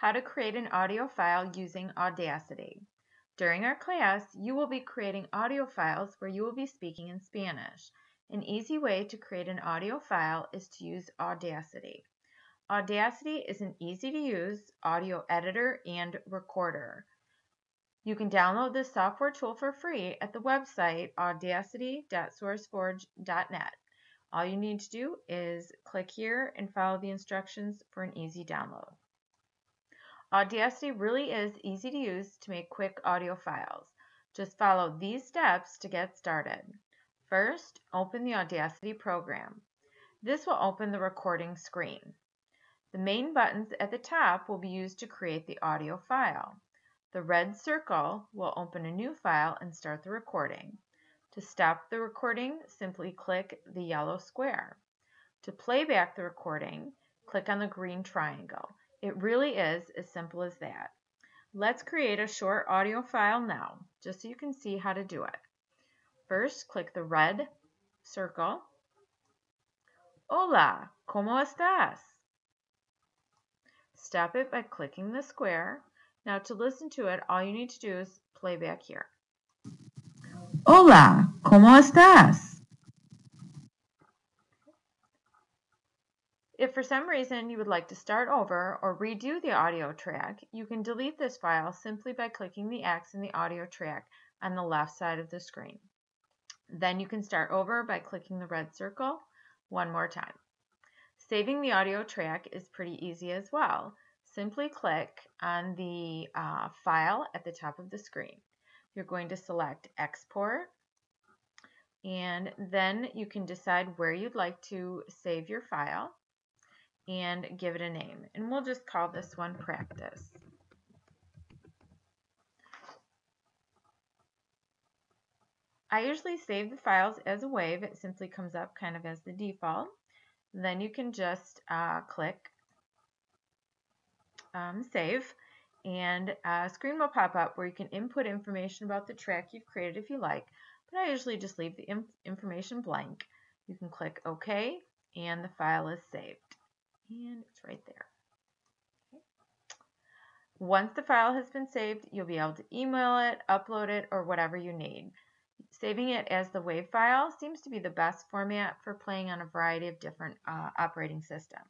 how to create an audio file using Audacity. During our class, you will be creating audio files where you will be speaking in Spanish. An easy way to create an audio file is to use Audacity. Audacity is an easy to use audio editor and recorder. You can download this software tool for free at the website audacity.sourceforge.net. All you need to do is click here and follow the instructions for an easy download. Audacity really is easy to use to make quick audio files. Just follow these steps to get started. First, open the Audacity program. This will open the recording screen. The main buttons at the top will be used to create the audio file. The red circle will open a new file and start the recording. To stop the recording, simply click the yellow square. To playback the recording, click on the green triangle. It really is as simple as that. Let's create a short audio file now, just so you can see how to do it. First, click the red circle. Hola, ¿cómo estás? Stop it by clicking the square. Now to listen to it, all you need to do is play back here. Hola, ¿cómo estás? If for some reason you would like to start over or redo the audio track, you can delete this file simply by clicking the X in the audio track on the left side of the screen. Then you can start over by clicking the red circle one more time. Saving the audio track is pretty easy as well. Simply click on the uh, file at the top of the screen. You're going to select Export, and then you can decide where you'd like to save your file and give it a name. And we'll just call this one practice. I usually save the files as a WAV. It simply comes up kind of as the default. Then you can just uh, click um, save and a screen will pop up where you can input information about the track you've created if you like, but I usually just leave the information blank. You can click OK and the file is saved and it's right there. Okay. Once the file has been saved, you'll be able to email it, upload it, or whatever you need. Saving it as the WAV file seems to be the best format for playing on a variety of different uh, operating systems.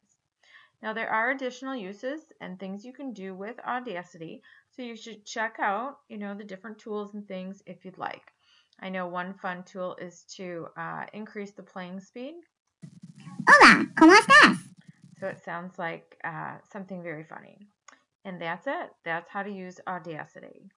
Now there are additional uses and things you can do with Audacity, so you should check out, you know, the different tools and things if you'd like. I know one fun tool is to uh, increase the playing speed. Hola, ¿cómo estás? So it sounds like uh, something very funny. And that's it. That's how to use Audacity.